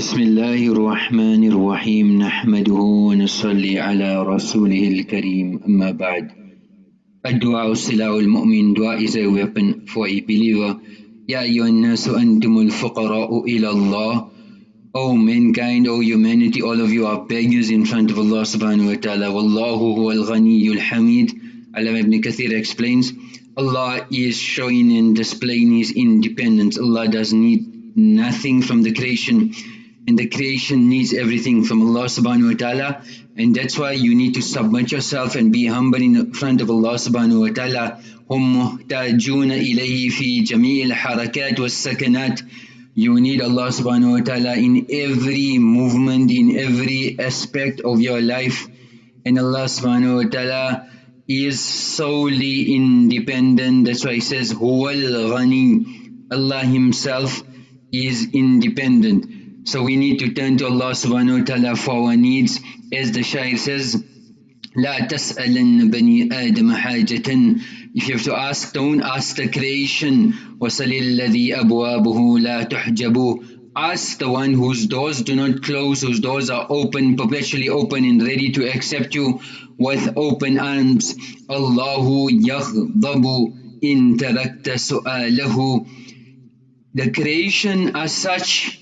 بسم الله الرحمن الرحيم نحمده ونصلي على رسوله الكريم أما بعد الدعاء سلاح المؤمن دعاء is a weapon for a believer يا أيها الناس أنتم الفقراء إلى الله O mankind, O humanity, all of you are beggars in front of Allah subhanahu wa ta'ala. Wallahu huwa al-ghaniyyu al-hamid. Alam ibn Kathir explains, Allah is showing and displaying His independence. Allah does need nothing from the creation and the creation needs everything from Allah subhanahu wa ta'ala and that's why you need to submit yourself and be humble in front of Allah subhanahu wa ta'ala هم محتاجون إليه في جميع الحركات والسكنات you need Allah subhanahu wa ta'ala in every movement, in every aspect of your life. And Allah subhanahu wa ta'ala is solely independent. That's why He says, Huwal Ghani. Allah Himself is independent. So we need to turn to Allah subhanahu wa ta'ala for our needs. As the Shair says, لا تسألن بني آدم حاجة If you have to ask, don't ask the creation. وَصَلِ الَّذِي أَبْوَابُهُ لَا تُحْجَبُ Ask the one whose doors do not close, whose doors are open, perpetually open and ready to accept you with open arms. Allahu يَغْضَبُ إِن تَرَكْتَ سُؤَالَهُ The creation as such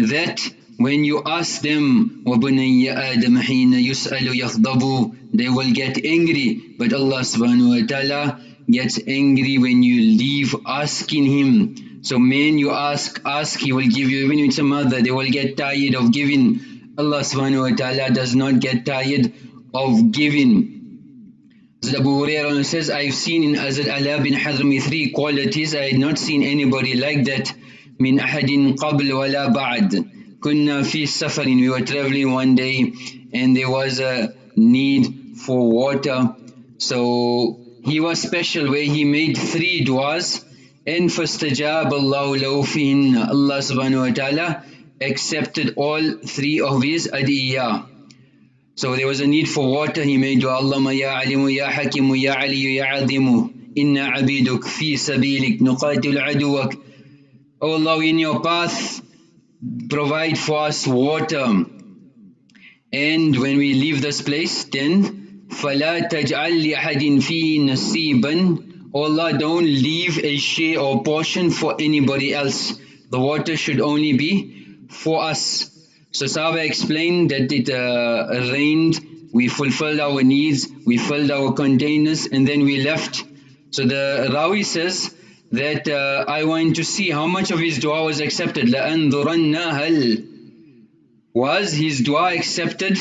that when you ask them وَبُنَيَّ آدَمَ حِينَ يُسْأَلُ يَغْضَبُ They will get angry, but Allah subhanahu wa ta'ala gets angry when you leave asking Him. So man you ask, ask, He will give you, even if it's a mother, they will get tired of giving. Allah subhanahu wa ta'ala does not get tired of giving. Hazrat Abu Hurairah says, I've seen in Hazrat Ala bin Hadrami three qualities, I had not seen anybody like that. من أحد قبل ولا بعد كنا في سفر we were traveling one day and there was a need for water so he was special where he made three du'as and فاستجاب الله له فيهن Allah subhanahu wa ta'ala accepted all three of his adiyah so there was a need for water he made dua Allahumma ya alimu ya hakimu ya aliyu ya azimu inna abiduk fi sabilik nuqatil aduwak O Allah, in your path, provide for us water. And when we leave this place, then فَلَا تَجْعَلْ لِأَحَدٍ فِيهِ نَصِيبًا O Allah, don't leave a share or portion for anybody else. The water should only be for us. So Sahaba explained that it uh, rained, we fulfilled our needs, we filled our containers, and then we left. So the Rawi says, that uh, I want to see how much of his dua was accepted. لَأَنظُرَنَّ هَلْ Was his dua accepted?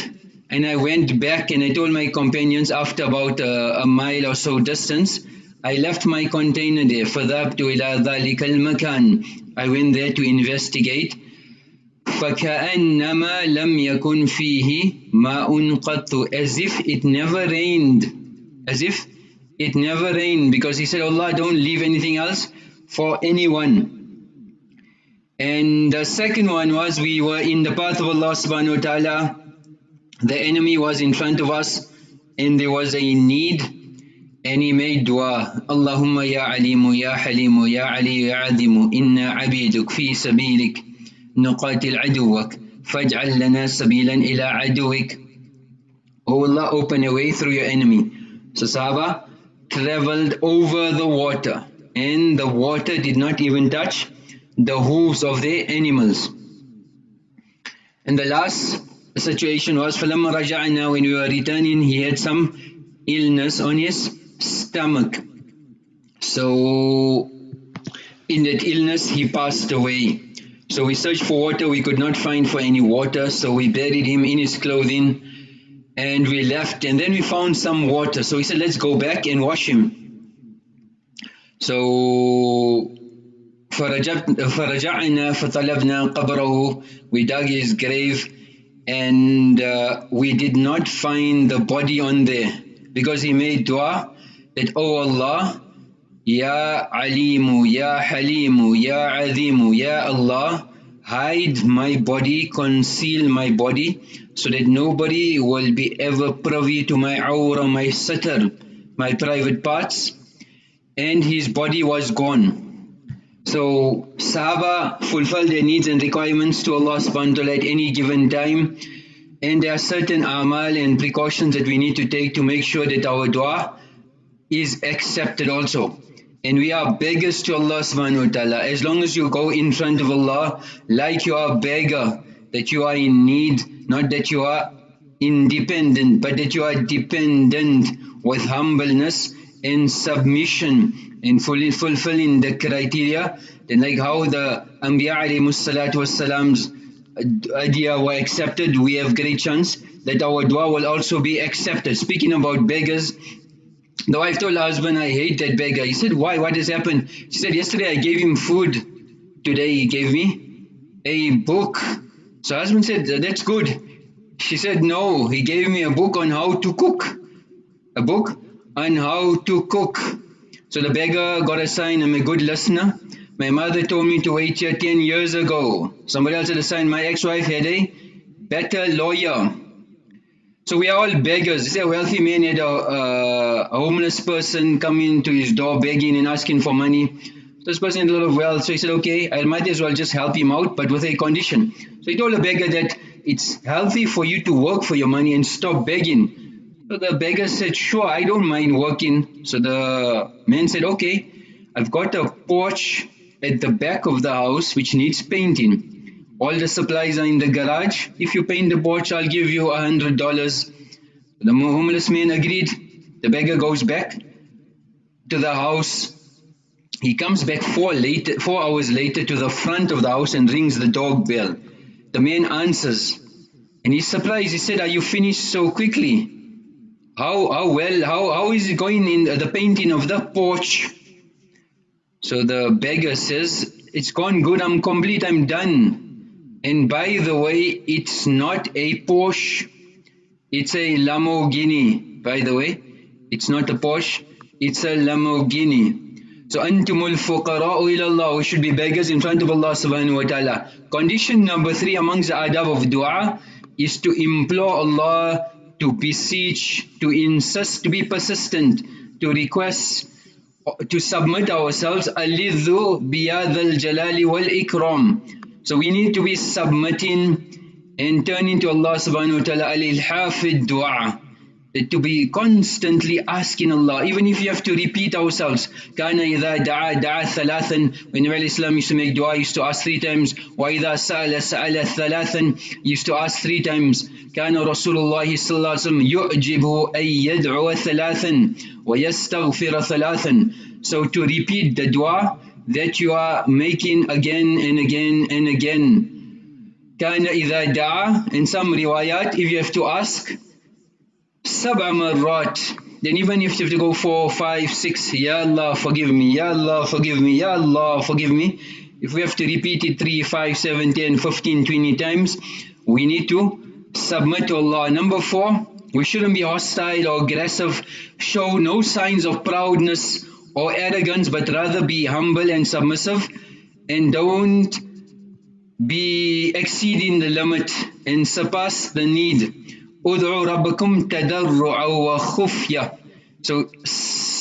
And I went back and I told my companions after about uh, a mile or so distance, I left my container there. فَذَهَبْتُ إِلَى ذَلِكَ الْمَكَانِ I went there to investigate. فَكَأَنَّمَا لَمْ يَكُنْ فِيهِ مَاءٌ قَطُّ As if it never rained. As if it never rained because he said, Allah, don't leave anything else for anyone. And the second one was we were in the path of Allah subhanahu wa ta'ala. The enemy was in front of us and there was a need and he made dua. Allahumma ya alimu ya halimu ya ali ya azimu inna abiduk fi sabilik nuqatil aduwak faj'al lana sabilan ila aduwik. Oh Allah, open a way through your enemy. So Sahaba, traveled over the water and the water did not even touch the hooves of their animals. And the last situation was فَلَمَّا رَجَعْنَا when we were returning he had some illness on his stomach. So in that illness he passed away. So we searched for water, we could not find for any water, so we buried him in his clothing and we left and then we found some water so we said let's go back and wash him so فرجعنا فطلبنا قبره we dug his grave and uh, we did not find the body on there because he made dua that oh Allah Ya Alimu Ya Halimu Ya Azimu Ya Allah hide my body, conceal my body, so that nobody will be ever privy to my aura, my satar, my private parts. And his body was gone. So Sahaba fulfill their needs and requirements to Allah subhanahu wa ta'ala at any given time. And there are certain amal and precautions that we need to take to make sure that our dua is accepted also. And we are beggars to Allah subhanahu wa ta'ala. As long as you go in front of Allah like you are a beggar, that you are in need, not that you are independent, but that you are dependent with humbleness and submission and fully fulfilling the criteria, then like how the Anbiya wasalam's idea were accepted, we have great chance that our dua will also be accepted. Speaking about beggars, the wife told her husband, I hate that beggar. He said, why? What has happened? She said, yesterday I gave him food. Today he gave me a book. So husband said, that's good. She said, no, he gave me a book on how to cook. A book on how to cook. So the beggar got a sign, I'm a good listener. My mother told me to wait here 10 years ago. Somebody else had a sign, my ex-wife had a better lawyer. So we are all beggars. This a wealthy man had a, uh, a homeless person come into his door begging and asking for money. This person had a lot of wealth, so he said, okay, I might as well just help him out, but with a condition. So he told the beggar that it's healthy for you to work for your money and stop begging. So the beggar said, sure, I don't mind working. So the man said, okay, I've got a porch at the back of the house which needs painting. All the supplies are in the garage. If you paint the porch, I'll give you a hundred dollars. The homeless man agreed. The beggar goes back to the house. He comes back four, later, four hours later to the front of the house and rings the dog bell. The man answers and he's surprised. He said, are you finished so quickly? How, how well, how, how is it going in the painting of the porch? So the beggar says, it's gone good, I'm complete, I'm done. And by the way, it's not a Porsche, it's a Lamborghini, by the way. It's not a Porsche, it's a Lamborghini. So antumul fuqara'u ila Allah, we should be beggars in front of Allah subhanahu wa ta'ala. Condition number three amongst the adab of dua is to implore Allah to beseech, to insist, to be persistent, to request, to submit ourselves, alidhu biyadal jalali wal. So we need to be submitting and turning to Allah subhanahu wa ta'ala al-ilhafid dua to be constantly asking Allah, even if you have to repeat ourselves. Kana idha da'a da'a thalathan. When Nabi Islam used to make dua, used to ask three times. Idha sa'ala sa'ala thalathan. Used to ask three times. Kana Rasulullah sallallahu alaihi wasallam yu'jibu ay yad'u thalathan wa yastaghfir thalathan. So to repeat the dua that you are making again and again and again. Kana idha da'a. In some riwayat, if you have to ask, sab'a marrat then even if you have to go four, five, six, Ya Allah forgive me, Ya Allah forgive me, Ya Allah forgive me. If we have to repeat it three, five, seven, ten, fifteen, twenty times, we need to submit to Allah. Number four, we shouldn't be hostile or aggressive, show no signs of proudness or arrogance, but rather be humble and submissive and don't be exceeding the limit and surpass the need. ادعوا ربكم تضرعا وخفية so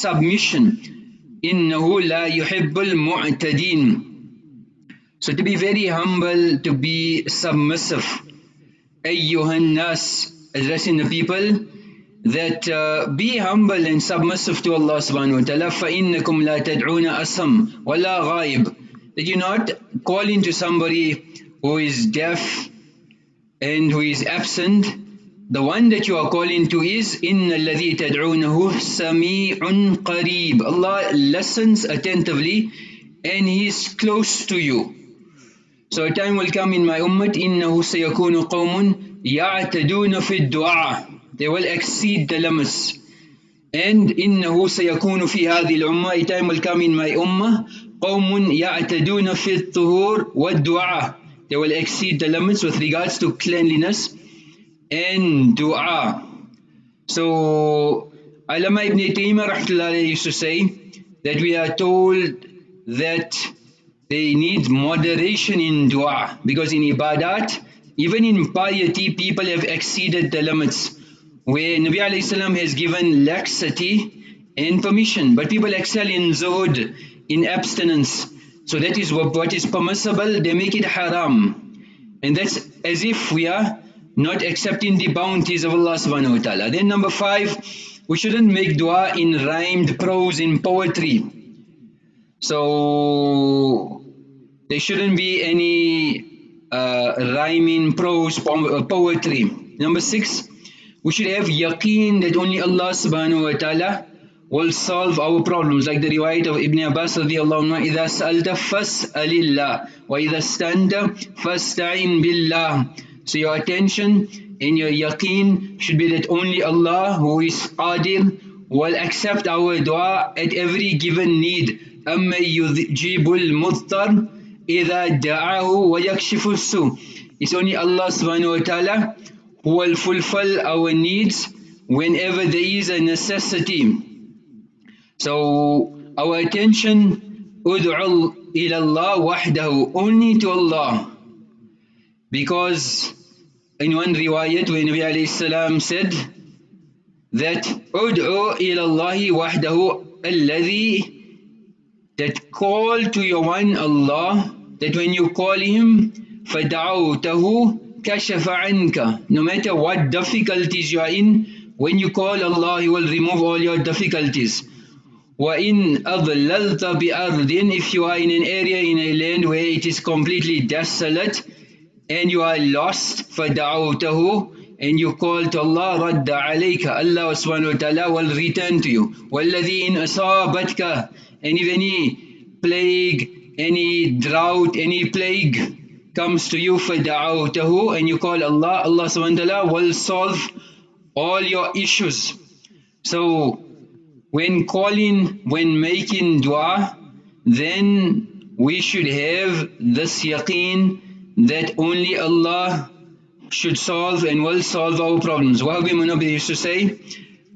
submission إنه لا يحب المعتدين so to be very humble to be submissive أيها الناس addressing the people that uh, be humble and submissive to Allah subhanahu wa ta'ala فإنكم لا تدعون أسم ولا غائب that you not calling to somebody who is deaf and who is absent The one that you are calling to is إِنَّ الَّذِي تَدْعُونَهُ سَمِيعٌ قَرِيبٌ Allah listens attentively and He is close to you. So a time will come in my ummah إِنَّهُ سَيَكُونُ قَوْمٌ يَعْتَدُونَ فِي الدُّعَى They will exceed the limits. And إِنَّهُ سَيَكُونُ فِي هَذِهِ الْأُمَّةِ A time will come in my ummah قَوْمٌ يَعْتَدُونَ فِي الطُّهُورِ وَالدُّعَى They will exceed the limits with regards to cleanliness and dua. So, Alama ibn Taymiyyah used to say that we are told that they need moderation in dua because in ibadat, even in piety, people have exceeded the limits where Nabi Salam has given laxity and permission, but people excel in zuhud, in abstinence. So that is what, what is permissible, they make it haram. And that's as if we are not accepting the bounties of Allah subhanahu wa ta'ala. Then number five, we shouldn't make dua in rhymed prose in poetry. So there shouldn't be any uh, rhyming prose po poetry. Number six, we should have yaqeen that only Allah subhanahu wa ta'ala will solve our problems like the riwayat of Ibn Abbas radiallahu anhu إذا سألت فاسأل الله وإذا استنت فاستعين بالله So your attention and your yaqeen should be that only Allah who is qadir will accept our dua at every given need أما يجيب المضطر إذا دعاه ويكشف السوء It's only Allah subhanahu wa ta'ala who will fulfill our needs whenever there is a necessity. So our attention ud'u ila Allah wahdahu only to Allah because in one riwayat when Nabi alayhi salam said that ud'u ila Allah wahdahu alladhi that call to your one Allah that when you call him فَدَعَوْتَهُ كشف عنك no matter what difficulties you are in when you call Allah he will remove all your difficulties وَإِنْ أَضْلَلْتَ بِأَرْضٍ if you are in an area in a land where it is completely desolate and you are lost فَدَعَوْتَهُ and you call to Allah رَدَّ عَلَيْكَ Allah subhanahu wa ta'ala will return to you وَالَّذِي إِنْ أَصَابَتْكَ and if any plague, any drought, any plague comes to you فَدَعَوْتَهُ and you call Allah, Allah subhanahu wa ta'ala will solve all your issues. So when calling, when making dua, then we should have this yaqeen that only Allah should solve and will solve our problems. Wahabi Munabi used to say,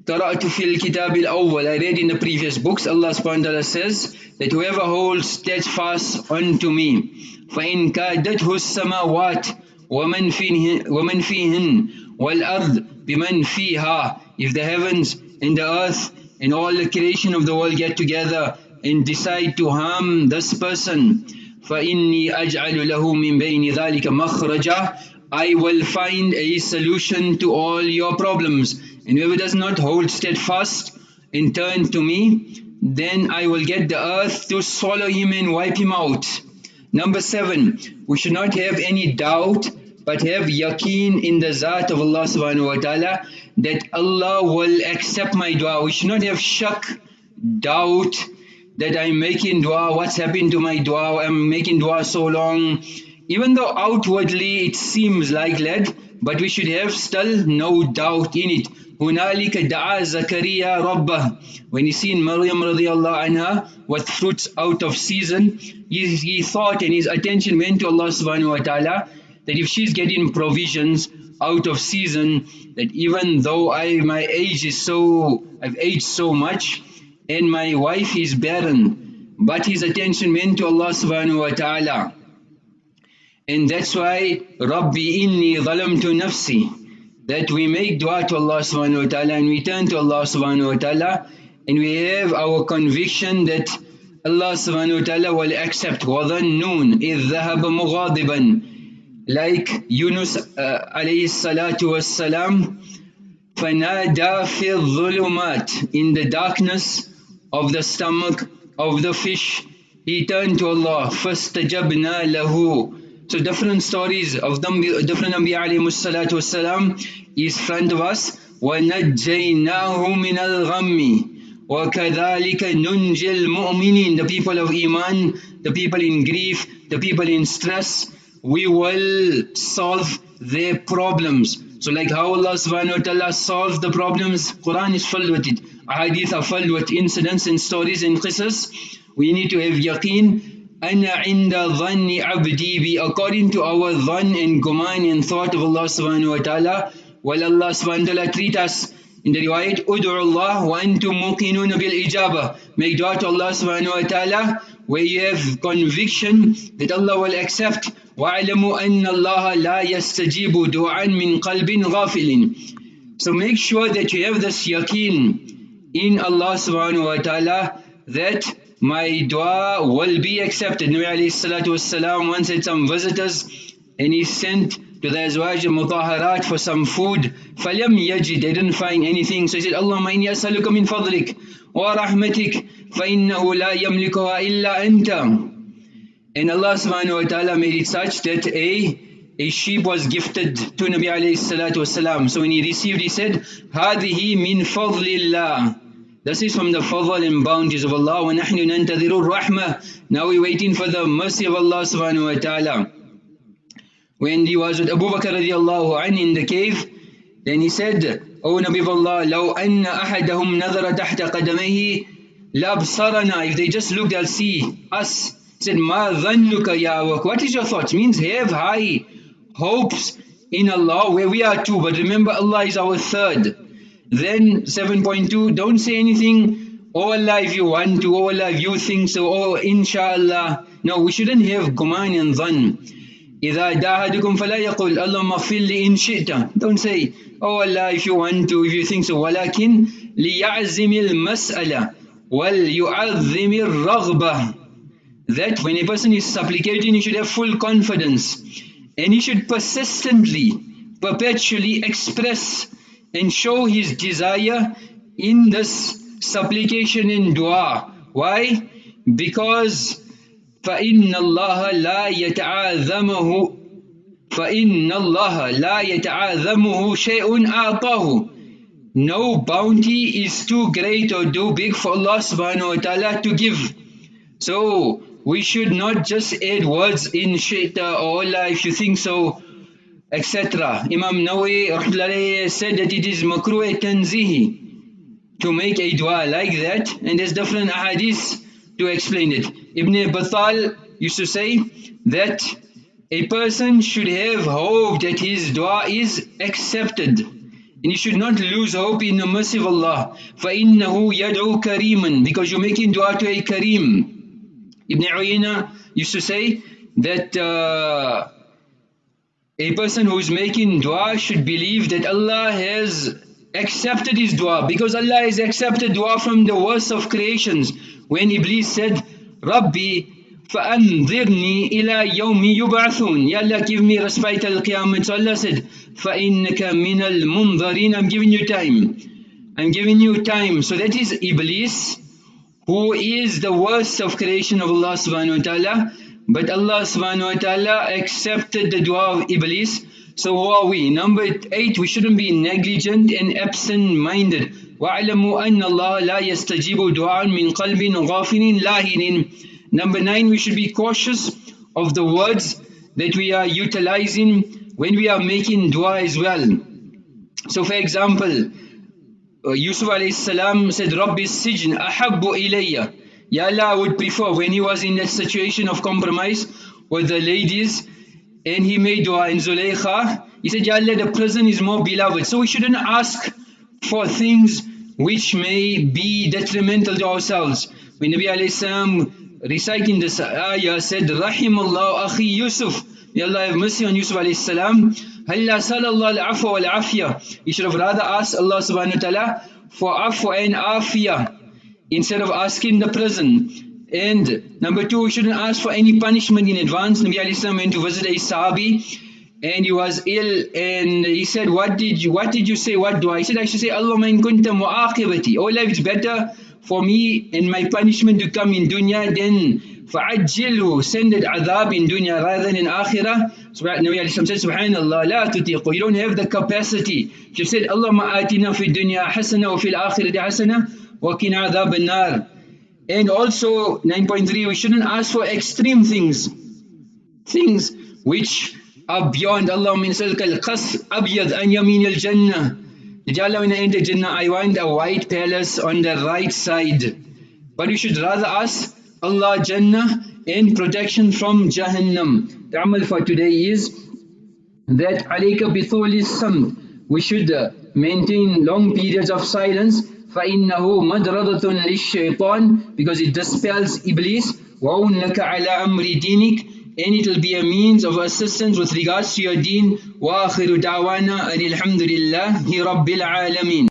قرأت في الكتاب الأول I read in the previous books Allah subhanahu wa ta'ala says that whoever holds steadfast unto me فإن كادته السماوات ومن فيهن, ومن فيهن والأرض بمن فيها if the heavens and the earth and all the creation of the world get together and decide to harm this person فإني أجعل له من بين ذلك مخرجا I will find a solution to all your problems and whoever does not hold steadfast and turn to me then I will get the earth to swallow him and wipe him out Number seven, we should not have any doubt but have yaqeen in the zat of Allah subhanahu wa ta'ala that Allah will accept my dua. We should not have shak, doubt that I'm making dua, what's happened to my dua, I'm making dua so long. Even though outwardly it seems like lead, but we should have still no doubt in it. هنالك دعا زكريا ربه when he seen Maryam radiallahu anha with fruits out of season he, he thought and his attention went to Allah subhanahu wa ta'ala that if she's getting provisions out of season that even though I my age is so I've aged so much and my wife is barren but his attention went to Allah subhanahu wa ta'ala and that's why Rabbi inni zalamtu nafsi that we make dua to Allah subhanahu wa ta'ala and we turn to Allah subhanahu wa ta'ala and we have our conviction that Allah subhanahu wa ta'ala will accept وَظَنُّونَ إِذْ ذَهَبَ مُغَاضِبًا like Yunus uh, alayhi salatu was salam فَنَادَى فِي الظُّلُمَاتِ in the darkness of the stomach of the fish he turned to Allah فَاسْتَجَبْنَا لَهُ so different stories of them, different Anbiya alayhi salatu wasalam is front of us. وَنَجَّيْنَاهُ مِنَ الْغَمِّ وَكَذَلِكَ نُنْجِي الْمُؤْمِنِينَ The people of Iman, the people in grief, the people in stress, we will solve their problems. So like how Allah subhanahu wa ta'ala solves the problems, Quran is filled with it. Hadith are filled with incidents and stories and qisas. We need to have yaqeen أَنَا عِنْدَ ظَنِّ عَبْدِي be according to our dhan and guman and thought of Allah subhanahu wa ta'ala while Allah subhanahu wa ta'ala treat us in the riwayat ud'u Allah wa antum muqinun bil ijaba make dua to Allah subhanahu wa ta'ala where you have conviction that Allah will accept wa'alamu anna Allah la yastajibu du'an min qalbin ghafilin so make sure that you have this yaqeen in Allah subhanahu wa ta'ala that my dua will be accepted. Nabi alayhi salatu wasalam once had some visitors and he sent to the Azwaj al-Mutaharat for some food. فَلَمْ يَجِدْ They didn't find anything. So he said, اللهم إني أسألك من فضلك ورحمتك فإنه لا يملكها إلا أنت. And Allah subhanahu wa ta'ala made it such that a a sheep was gifted to Nabi alayhi salatu wasalam. So when he received, he said, هذه من فضل الله. This is from the fadl and bounties of Allah. وَنَحْنُ نَنْتَظِرُ الرَّحْمَةِ Now we're waiting for the mercy of Allah subhanahu wa ta'ala. When he was with Abu Bakr radiallahu anh in the cave, then he said, O Nabi of Allah, لو أن أحدهم نظر تحت قدميه لابصرنا. If they just look, they'll see us. He said, ما ظنك يا What is your thoughts? Means have high hopes in Allah where we are two. But remember Allah is our third. Then 7.2, don't say anything, oh Allah if you want to, oh Allah if you think so, oh inshallah. No, we shouldn't have guman and dhan. إذا داهدكم فلا يقول اللهم اغفر لي إن شئت Don't say, oh Allah if you want to, if you think so. ولكن ليعزم المسألة وليعظم الرغبة That when a person is supplicating, he should have full confidence. And he should persistently, perpetually express and show his desire in this supplication in dua. Why? Because فإن الله لا يتعاذمه فإن الله لا يتعاذمه شيء أعطاه No bounty is too great or too big for Allah subhanahu wa ta'ala to give. So we should not just add words in shaita or Allah if you think so etc. Imam Nawawi said that it is makruh tanzihi to make a dua like that and there's different ahadith to explain it. Ibn Battal used to say that a person should have hope that his dua is accepted and you should not lose hope in the mercy of Allah فَإِنَّهُ يَدْعُو كَرِيمًا because you're making dua to a Kareem. Ibn Uyayna used to say that uh, a person who is making dua should believe that Allah has accepted his dua because Allah has accepted dua from the worst of creations when Iblis said Rabbi فأنظرني إلى يوم يبعثون Ya Allah give me respite al qiyamah so Allah said فإنك من المنظرين I'm giving you time I'm giving you time so that is Iblis who is the worst of creation of Allah subhanahu wa ta'ala but Allah subhanahu wa ta'ala accepted the dua of Iblis. So who are we? Number 8, we shouldn't be negligent and absent-minded. وَاعْلَمُوا أَنَّ اللَّهَ لَا يَسْتَجِيبُ دُعَاءً مِنْ قَلْبٍ غَافِلٍ لَاهِنٍ Number 9, we should be cautious of the words that we are utilizing when we are making dua as well. So for example, uh, Yusuf alayhi salam said, رَبِّ السِّجْنِ أَحَبُّ إِلَيَّ Ya Allah would prefer when he was in a situation of compromise with the ladies and he made dua in Zulaykha, he said, Ya Allah, the prison is more beloved. So we shouldn't ask for things which may be detrimental to ourselves. When Nabi alayhi reciting this ayah said, Rahimallah akhi Yusuf, May Allah have mercy on Yusuf alayhi salam. Halla salallah al-afwa wal-afiyah. You should have rather asked Allah subhanahu wa ta'ala for afwa and afiyah instead of asking the prison. And number two, we shouldn't ask for any punishment in advance. Nabi Ali went to visit a Sahabi and he was ill and he said, What did you what did you say? What do I said? I should say, Allah in kunta mu'aqibati. Oh Allah, it's better for me and my punishment to come in dunya than فعجله send it adhab in dunya rather than in akhirah. Nabi Ali said, Subhanallah, la tutiqu. You don't have the capacity. She said, Allah ma'atina fi dunya hasana wa fil akhirati hasana وَقِنَا عَذَابَ النَّارِ And also 9.3 we shouldn't ask for extreme things things which are beyond Allah min salka al-qas abyad an yamin al-jannah Jalla when I enter Jannah I want a white palace on the right side but you should rather ask Allah Jannah and protection from Jahannam the amal for today is that alayka bithuli samt we should maintain long periods of silence فإنه مدردة للشيطان because it dispels Iblis وَأُنَّكَ عَلَى أَمْرِ دِينِكَ and it will be a means of assistance with regards to your deen وآخر دعوانا أن الحمد لله رب العالمين